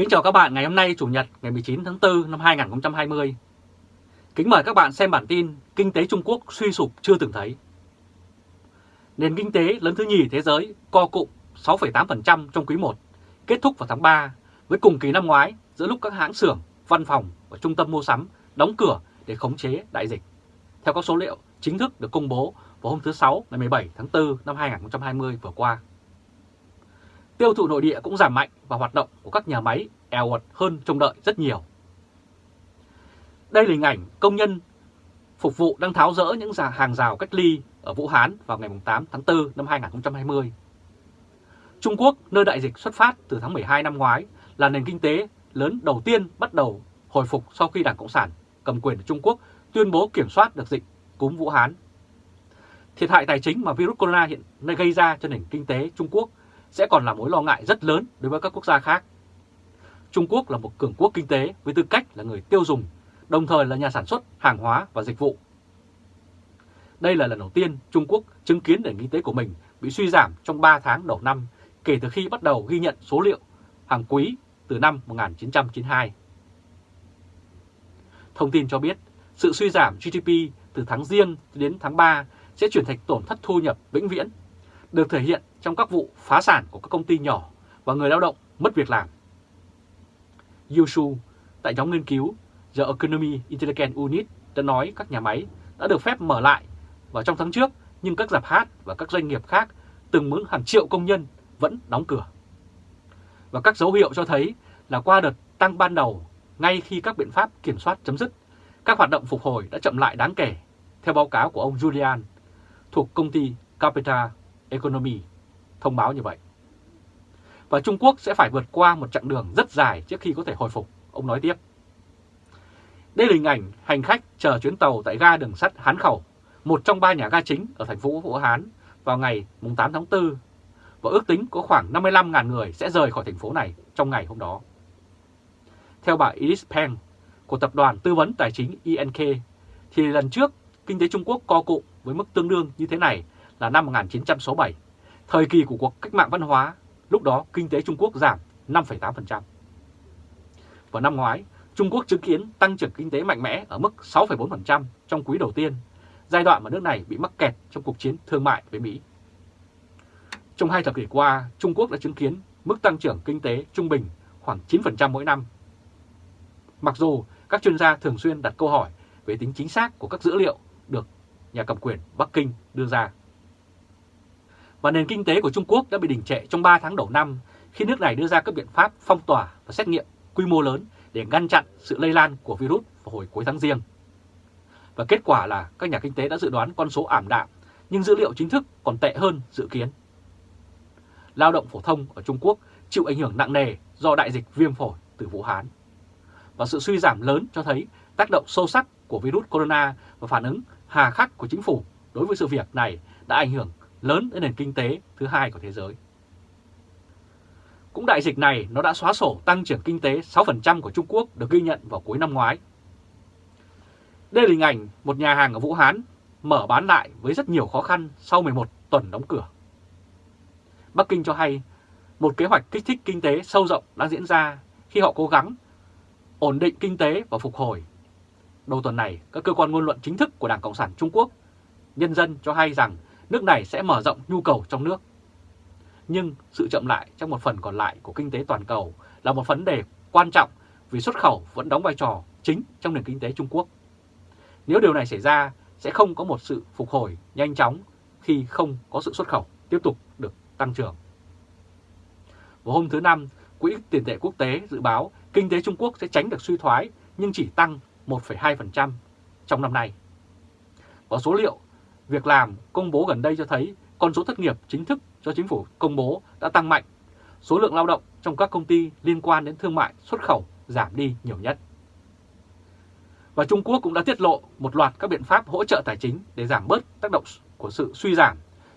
Kính chào các bạn ngày hôm nay Chủ nhật ngày 19 tháng 4 năm 2020. Kính mời các bạn xem bản tin Kinh tế Trung Quốc suy sụp chưa từng thấy. Nền kinh tế lớn thứ nhì thế giới co cụm 6,8% trong quý 1, kết thúc vào tháng 3 với cùng kỳ năm ngoái giữa lúc các hãng xưởng, văn phòng và trung tâm mua sắm đóng cửa để khống chế đại dịch. Theo các số liệu chính thức được công bố vào hôm thứ Sáu ngày 17 tháng 4 năm 2020 vừa qua. Tiêu thụ nội địa cũng giảm mạnh và hoạt động của các nhà máy eo uột hơn trông đợi rất nhiều. Đây là hình ảnh công nhân phục vụ đang tháo rỡ những hàng rào cách ly ở Vũ Hán vào ngày 8 tháng 4 năm 2020. Trung Quốc, nơi đại dịch xuất phát từ tháng 12 năm ngoái, là nền kinh tế lớn đầu tiên bắt đầu hồi phục sau khi Đảng Cộng sản cầm quyền ở Trung Quốc tuyên bố kiểm soát được dịch cúm Vũ Hán. Thiệt hại tài chính mà virus corona hiện nay gây ra cho nền kinh tế Trung Quốc sẽ còn là mối lo ngại rất lớn đối với các quốc gia khác. Trung Quốc là một cường quốc kinh tế với tư cách là người tiêu dùng, đồng thời là nhà sản xuất hàng hóa và dịch vụ. Đây là lần đầu tiên Trung Quốc chứng kiến nền kinh tế của mình bị suy giảm trong 3 tháng đầu năm kể từ khi bắt đầu ghi nhận số liệu hàng quý từ năm 1992. Thông tin cho biết, sự suy giảm GDP từ tháng riêng đến tháng 3 sẽ chuyển thành tổn thất thu nhập vĩnh viễn, được thể hiện trong các vụ phá sản của các công ty nhỏ và người lao động mất việc làm. Yushu tại nhóm nghiên cứu The Economy Intelligence Unit đã nói các nhà máy đã được phép mở lại vào trong tháng trước nhưng các dạp hát và các doanh nghiệp khác từng mướn hàng triệu công nhân vẫn đóng cửa. Và các dấu hiệu cho thấy là qua đợt tăng ban đầu ngay khi các biện pháp kiểm soát chấm dứt, các hoạt động phục hồi đã chậm lại đáng kể, theo báo cáo của ông Julian thuộc công ty Capital Economy thông báo như vậy. Và Trung Quốc sẽ phải vượt qua một chặng đường rất dài trước khi có thể hồi phục, ông nói tiếp. Đây là hình ảnh hành khách chờ chuyến tàu tại ga đường sắt Hán Khẩu, một trong ba nhà ga chính ở thành phố Vũ Hán vào ngày 8 tháng 4 và ước tính có khoảng 55.000 người sẽ rời khỏi thành phố này trong ngày hôm đó. Theo bà iris Peng của tập đoàn tư vấn tài chính INK, thì lần trước kinh tế Trung Quốc co cụm với mức tương đương như thế này là năm 1967, thời kỳ của cuộc cách mạng văn hóa, lúc đó kinh tế Trung Quốc giảm 5,8%. Vào năm ngoái, Trung Quốc chứng kiến tăng trưởng kinh tế mạnh mẽ ở mức 6,4% trong quý đầu tiên, giai đoạn mà nước này bị mắc kẹt trong cuộc chiến thương mại với Mỹ. Trong hai thập kỷ qua, Trung Quốc đã chứng kiến mức tăng trưởng kinh tế trung bình khoảng 9% mỗi năm. Mặc dù các chuyên gia thường xuyên đặt câu hỏi về tính chính xác của các dữ liệu được nhà cầm quyền Bắc Kinh đưa ra. Và nền kinh tế của Trung Quốc đã bị đình trệ trong 3 tháng đầu năm khi nước này đưa ra các biện pháp phong tỏa và xét nghiệm quy mô lớn để ngăn chặn sự lây lan của virus vào hồi cuối tháng riêng. Và kết quả là các nhà kinh tế đã dự đoán con số ảm đạm, nhưng dữ liệu chính thức còn tệ hơn dự kiến. Lao động phổ thông ở Trung Quốc chịu ảnh hưởng nặng nề do đại dịch viêm phổi từ Vũ Hán. Và sự suy giảm lớn cho thấy tác động sâu sắc của virus corona và phản ứng hà khắc của chính phủ đối với sự việc này đã ảnh hưởng lớn tới nền kinh tế thứ hai của thế giới. Cũng đại dịch này nó đã xóa sổ tăng trưởng kinh tế 6% của Trung Quốc được ghi nhận vào cuối năm ngoái. Đây là hình ảnh một nhà hàng ở Vũ Hán mở bán lại với rất nhiều khó khăn sau 11 tuần đóng cửa. Bắc Kinh cho hay một kế hoạch kích thích kinh tế sâu rộng đang diễn ra khi họ cố gắng ổn định kinh tế và phục hồi. Đầu tuần này, các cơ quan ngôn luận chính thức của Đảng Cộng sản Trung Quốc, nhân dân cho hay rằng nước này sẽ mở rộng nhu cầu trong nước. Nhưng sự chậm lại trong một phần còn lại của kinh tế toàn cầu là một vấn đề quan trọng vì xuất khẩu vẫn đóng vai trò chính trong nền kinh tế Trung Quốc. Nếu điều này xảy ra, sẽ không có một sự phục hồi nhanh chóng khi không có sự xuất khẩu tiếp tục được tăng trưởng. Vào hôm thứ Năm, Quỹ tiền tệ quốc tế dự báo kinh tế Trung Quốc sẽ tránh được suy thoái nhưng chỉ tăng 1,2% trong năm nay. Và số liệu việc làm công bố gần đây cho thấy con số thất nghiệp chính thức do chính phủ công bố đã tăng mạnh. Số lượng lao động trong các công ty liên quan đến thương mại xuất khẩu giảm đi nhiều nhất. Và Trung Quốc cũng đã tiết lộ một loạt các biện pháp hỗ trợ tài chính để giảm bớt tác động của sự suy giảm,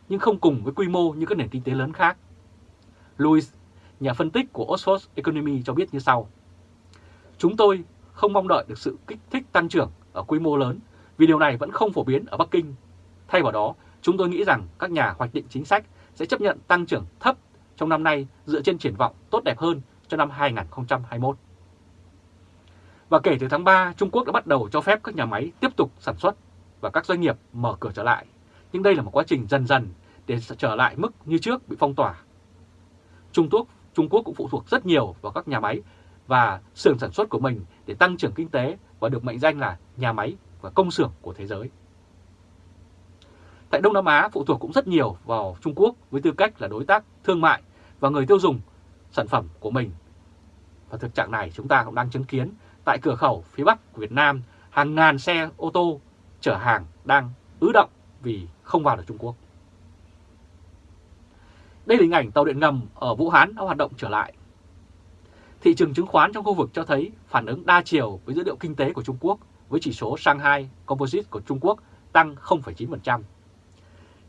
nhưng không cùng với quy mô như các nền kinh tế lớn khác. Louis, nhà phân tích của Oxford Economy cho biết như sau. Chúng tôi không mong đợi được sự kích thích tăng trưởng ở quy mô lớn vì điều này vẫn không phổ biến ở Bắc Kinh. Thay vào đó, chúng tôi nghĩ rằng các nhà hoạch định chính sách sẽ chấp nhận tăng trưởng thấp trong năm nay dựa trên triển vọng tốt đẹp hơn cho năm 2021. Và kể từ tháng 3, Trung Quốc đã bắt đầu cho phép các nhà máy tiếp tục sản xuất và các doanh nghiệp mở cửa trở lại. Nhưng đây là một quá trình dần dần để trở lại mức như trước bị phong tỏa. Trung Quốc, Trung Quốc cũng phụ thuộc rất nhiều vào các nhà máy và xưởng sản xuất của mình để tăng trưởng kinh tế và được mệnh danh là nhà máy và công xưởng của thế giới. Tại Đông Nam Á phụ thuộc cũng rất nhiều vào Trung Quốc với tư cách là đối tác thương mại và người tiêu dùng sản phẩm của mình. Và thực trạng này chúng ta cũng đang chứng kiến tại cửa khẩu phía Bắc của Việt Nam hàng ngàn xe ô tô chở hàng đang ứ động vì không vào được Trung Quốc. Đây là hình ảnh tàu điện ngầm ở Vũ Hán đã hoạt động trở lại. Thị trường chứng khoán trong khu vực cho thấy phản ứng đa chiều với dữ liệu kinh tế của Trung Quốc với chỉ số Shanghai Composite của Trung Quốc tăng 0,9%.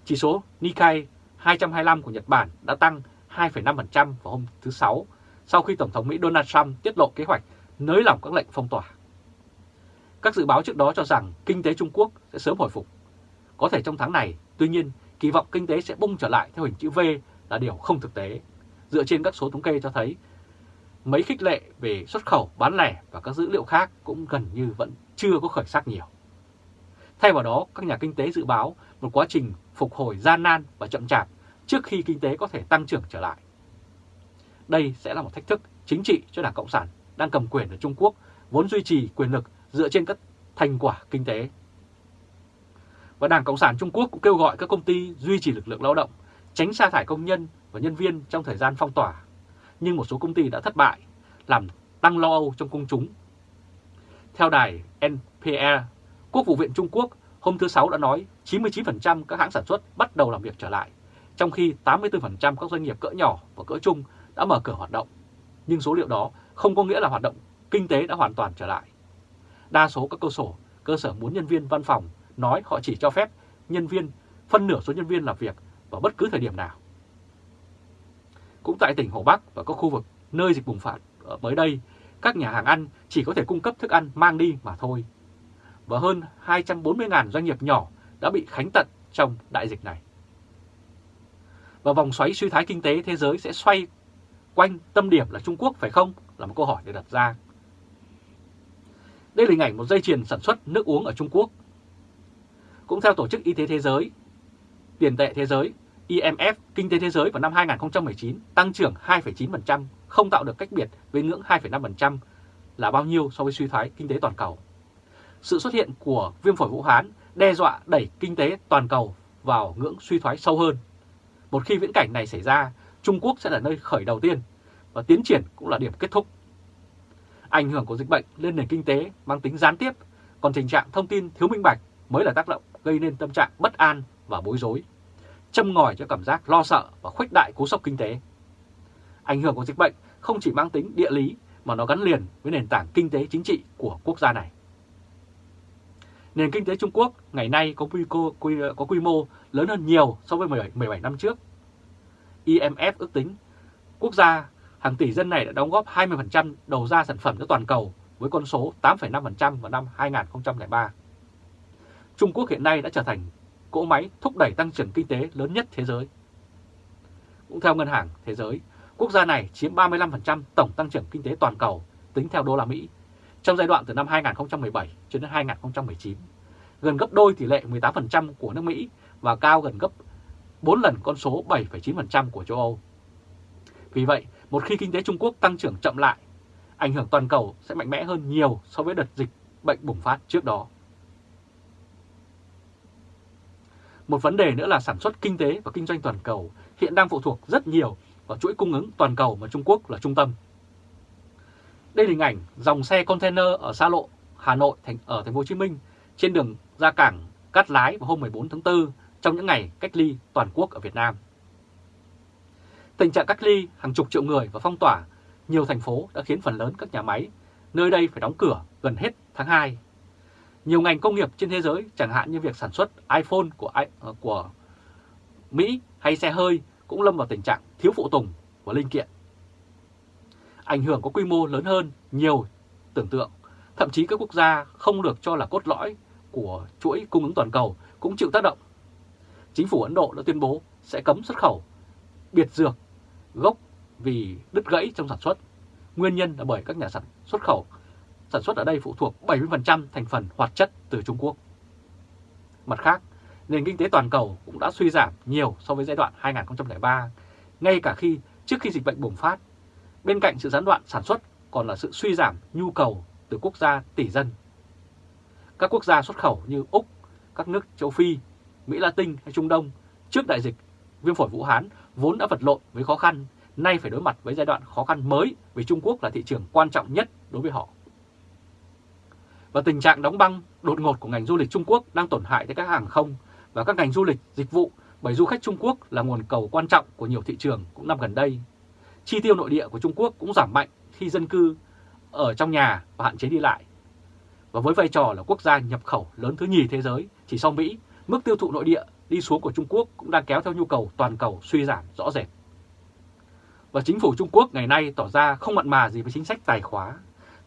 Chỉ số Nikkei 225 của Nhật Bản đã tăng 2,5% vào hôm thứ Sáu sau khi Tổng thống Mỹ Donald Trump tiết lộ kế hoạch nới lỏng các lệnh phong tỏa. Các dự báo trước đó cho rằng kinh tế Trung Quốc sẽ sớm hồi phục. Có thể trong tháng này, tuy nhiên, kỳ vọng kinh tế sẽ bung trở lại theo hình chữ V là điều không thực tế. Dựa trên các số thống kê cho thấy, mấy khích lệ về xuất khẩu, bán lẻ và các dữ liệu khác cũng gần như vẫn chưa có khởi sắc nhiều. Thay vào đó, các nhà kinh tế dự báo một quá trình phục hồi gian nan và chậm chạp trước khi kinh tế có thể tăng trưởng trở lại. Đây sẽ là một thách thức chính trị cho Đảng Cộng sản đang cầm quyền ở Trung Quốc vốn duy trì quyền lực dựa trên các thành quả kinh tế. Và Đảng Cộng sản Trung Quốc cũng kêu gọi các công ty duy trì lực lượng lao động, tránh sa thải công nhân và nhân viên trong thời gian phong tỏa. Nhưng một số công ty đã thất bại, làm tăng lo âu trong công chúng. Theo đài NPR, Quốc vụ viện Trung Quốc hôm thứ Sáu đã nói 99% các hãng sản xuất bắt đầu làm việc trở lại, trong khi 84% các doanh nghiệp cỡ nhỏ và cỡ trung đã mở cửa hoạt động. Nhưng số liệu đó không có nghĩa là hoạt động kinh tế đã hoàn toàn trở lại. Đa số các cơ sở, cơ sở muốn nhân viên văn phòng nói họ chỉ cho phép nhân viên, phân nửa số nhân viên làm việc vào bất cứ thời điểm nào. Cũng tại tỉnh Hồ Bắc và các khu vực nơi dịch bùng phát mới đây, các nhà hàng ăn chỉ có thể cung cấp thức ăn mang đi mà thôi. Và hơn 240.000 doanh nghiệp nhỏ đã bị khánh tận trong đại dịch này. Và vòng xoáy suy thái kinh tế thế giới sẽ xoay quanh tâm điểm là Trung Quốc phải không? Là một câu hỏi để đặt ra. Đây là hình ảnh một dây chuyền sản xuất nước uống ở Trung Quốc. Cũng theo Tổ chức Y tế Thế giới, tiền tệ thế giới, IMF, kinh tế thế giới vào năm 2019 tăng trưởng 2,9%, không tạo được cách biệt với ngưỡng 2,5% là bao nhiêu so với suy thoái kinh tế toàn cầu. Sự xuất hiện của viêm phổi Vũ Hán đe dọa đẩy kinh tế toàn cầu vào ngưỡng suy thoái sâu hơn. Một khi viễn cảnh này xảy ra, Trung Quốc sẽ là nơi khởi đầu tiên và tiến triển cũng là điểm kết thúc. Ảnh hưởng của dịch bệnh lên nền kinh tế mang tính gián tiếp, còn tình trạng thông tin thiếu minh bạch mới là tác động gây nên tâm trạng bất an và bối rối, châm ngòi cho cảm giác lo sợ và khuếch đại cú sốc kinh tế. Ảnh hưởng của dịch bệnh không chỉ mang tính địa lý mà nó gắn liền với nền tảng kinh tế chính trị của quốc gia này. Nền kinh tế Trung Quốc ngày nay có quy, quy, có quy mô lớn hơn nhiều so với 17, 17 năm trước. IMF ước tính quốc gia hàng tỷ dân này đã đóng góp 20% đầu ra sản phẩm cho toàn cầu với con số 8,5% vào năm 2003. Trung Quốc hiện nay đã trở thành cỗ máy thúc đẩy tăng trưởng kinh tế lớn nhất thế giới. Cũng theo Ngân hàng Thế giới, quốc gia này chiếm 35% tổng tăng trưởng kinh tế toàn cầu tính theo đô la Mỹ trong giai đoạn từ năm 2017 cho đến 2019, gần gấp đôi tỷ lệ 18% của nước Mỹ và cao gần gấp 4 lần con số 7,9% của châu Âu. Vì vậy, một khi kinh tế Trung Quốc tăng trưởng chậm lại, ảnh hưởng toàn cầu sẽ mạnh mẽ hơn nhiều so với đợt dịch bệnh bùng phát trước đó. Một vấn đề nữa là sản xuất kinh tế và kinh doanh toàn cầu hiện đang phụ thuộc rất nhiều vào chuỗi cung ứng toàn cầu mà Trung Quốc là trung tâm. Đây là hình ảnh dòng xe container ở xa lộ Hà Nội thành ở thành phố Hồ Chí Minh trên đường ra cảng Cát Lái vào hôm 14 tháng 4 trong những ngày cách ly toàn quốc ở Việt Nam. Tình trạng cách ly hàng chục triệu người và phong tỏa nhiều thành phố đã khiến phần lớn các nhà máy nơi đây phải đóng cửa gần hết tháng 2. Nhiều ngành công nghiệp trên thế giới chẳng hạn như việc sản xuất iPhone của, ờ, của Mỹ hay xe hơi cũng lâm vào tình trạng thiếu phụ tùng và linh kiện. Ảnh hưởng có quy mô lớn hơn nhiều tưởng tượng, thậm chí các quốc gia không được cho là cốt lõi của chuỗi cung ứng toàn cầu cũng chịu tác động. Chính phủ Ấn Độ đã tuyên bố sẽ cấm xuất khẩu biệt dược gốc vì đứt gãy trong sản xuất nguyên nhân là bởi các nhà sản xuất khẩu sản xuất ở đây phụ thuộc 70% thành phần hoạt chất từ Trung Quốc. Mặt khác, nền kinh tế toàn cầu cũng đã suy giảm nhiều so với giai đoạn 2003, ngay cả khi trước khi dịch bệnh bùng phát. Bên cạnh sự gián đoạn sản xuất còn là sự suy giảm nhu cầu từ quốc gia tỷ dân. Các quốc gia xuất khẩu như Úc, các nước châu Phi, Mỹ Latin hay Trung Đông trước đại dịch viêm phổi Vũ Hán vốn đã vật lộn với khó khăn, nay phải đối mặt với giai đoạn khó khăn mới vì Trung Quốc là thị trường quan trọng nhất đối với họ. Và tình trạng đóng băng đột ngột của ngành du lịch Trung Quốc đang tổn hại tới các hàng không và các ngành du lịch, dịch vụ bởi du khách Trung Quốc là nguồn cầu quan trọng của nhiều thị trường cũng năm gần đây. Chi tiêu nội địa của Trung Quốc cũng giảm mạnh khi dân cư ở trong nhà và hạn chế đi lại. Và với vai trò là quốc gia nhập khẩu lớn thứ nhì thế giới, chỉ sau Mỹ, mức tiêu thụ nội địa đi xuống của Trung Quốc cũng đang kéo theo nhu cầu toàn cầu suy giảm rõ rệt. Và chính phủ Trung Quốc ngày nay tỏ ra không mặn mà gì với chính sách tài khóa.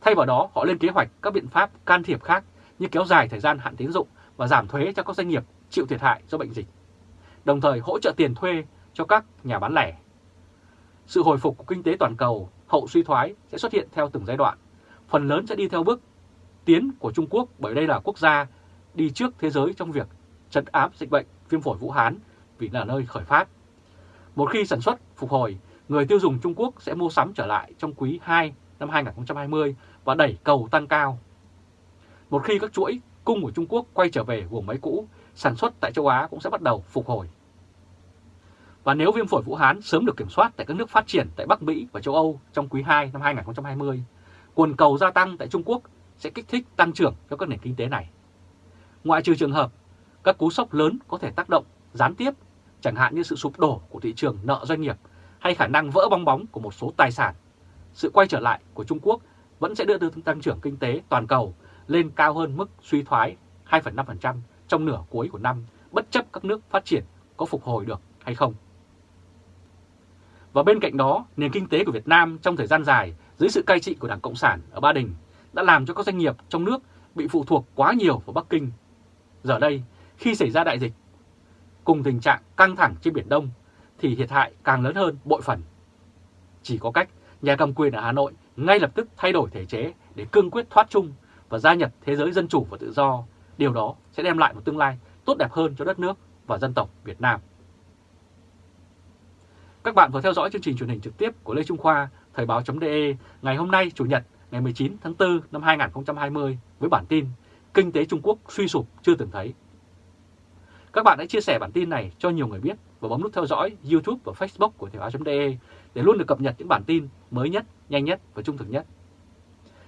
Thay vào đó, họ lên kế hoạch các biện pháp can thiệp khác như kéo dài thời gian hạn tín dụng và giảm thuế cho các doanh nghiệp chịu thiệt hại do bệnh dịch, đồng thời hỗ trợ tiền thuê cho các nhà bán lẻ. Sự hồi phục của kinh tế toàn cầu hậu suy thoái sẽ xuất hiện theo từng giai đoạn, phần lớn sẽ đi theo bước tiến của Trung Quốc bởi đây là quốc gia đi trước thế giới trong việc trấn áp dịch bệnh viêm phổi Vũ Hán vì là nơi khởi phát. Một khi sản xuất phục hồi, người tiêu dùng Trung Quốc sẽ mua sắm trở lại trong quý 2 năm 2020 và đẩy cầu tăng cao. Một khi các chuỗi cung của Trung Quốc quay trở về gồm máy cũ, sản xuất tại châu Á cũng sẽ bắt đầu phục hồi. Và nếu viêm phổi Vũ Hán sớm được kiểm soát tại các nước phát triển tại Bắc Mỹ và châu Âu trong quý 2 năm 2020, nguồn cầu gia tăng tại Trung Quốc sẽ kích thích tăng trưởng cho các nền kinh tế này. Ngoại trừ trường hợp các cú sốc lớn có thể tác động gián tiếp, chẳng hạn như sự sụp đổ của thị trường nợ doanh nghiệp hay khả năng vỡ bong bóng của một số tài sản. Sự quay trở lại của Trung Quốc vẫn sẽ đưa tăng trưởng kinh tế toàn cầu lên cao hơn mức suy thoái 2,5% trong nửa cuối của năm, bất chấp các nước phát triển có phục hồi được hay không. Và bên cạnh đó, nền kinh tế của Việt Nam trong thời gian dài dưới sự cai trị của Đảng Cộng sản ở Ba Đình đã làm cho các doanh nghiệp trong nước bị phụ thuộc quá nhiều vào Bắc Kinh. Giờ đây, khi xảy ra đại dịch, cùng tình trạng căng thẳng trên Biển Đông, thì thiệt hại càng lớn hơn bội phần. Chỉ có cách nhà cầm quyền ở Hà Nội ngay lập tức thay đổi thể chế để cương quyết thoát chung và gia nhập thế giới dân chủ và tự do. Điều đó sẽ đem lại một tương lai tốt đẹp hơn cho đất nước và dân tộc Việt Nam. Các bạn vừa theo dõi chương trình truyền hình trực tiếp của Lê Trung Khoa, Thời báo.de ngày hôm nay Chủ nhật ngày 19 tháng 4 năm 2020 với bản tin Kinh tế Trung Quốc suy sụp chưa từng thấy. Các bạn hãy chia sẻ bản tin này cho nhiều người biết và bấm nút theo dõi YouTube và Facebook của Thời báo.de để luôn được cập nhật những bản tin mới nhất, nhanh nhất và trung thực nhất.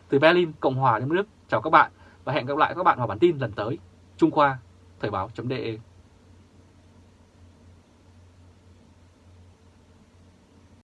Từ Berlin, Cộng hòa Liên bang Đức, chào các bạn và hẹn gặp lại các bạn vào bản tin lần tới. Trung Khoa, Thời báo.de